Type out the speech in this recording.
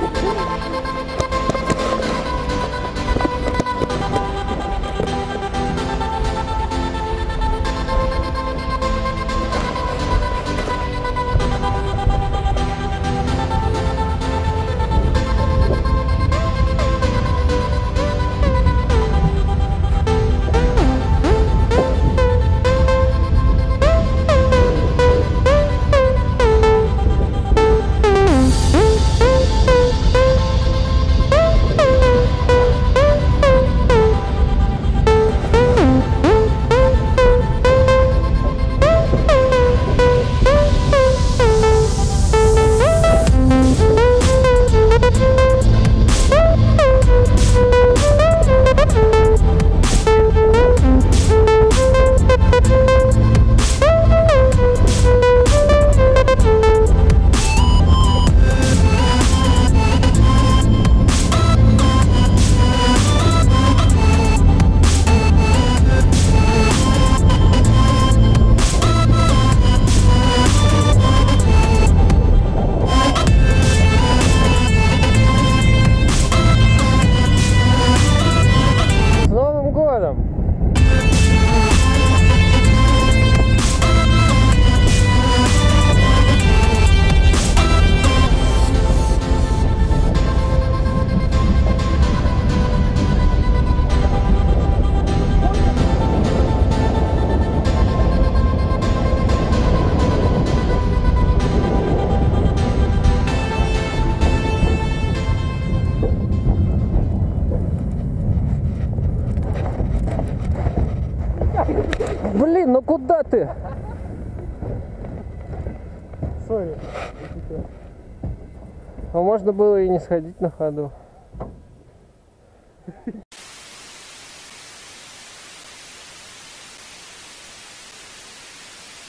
なるほど。Новым Блин, ну куда ты? Сори. А можно было и не сходить на ходу.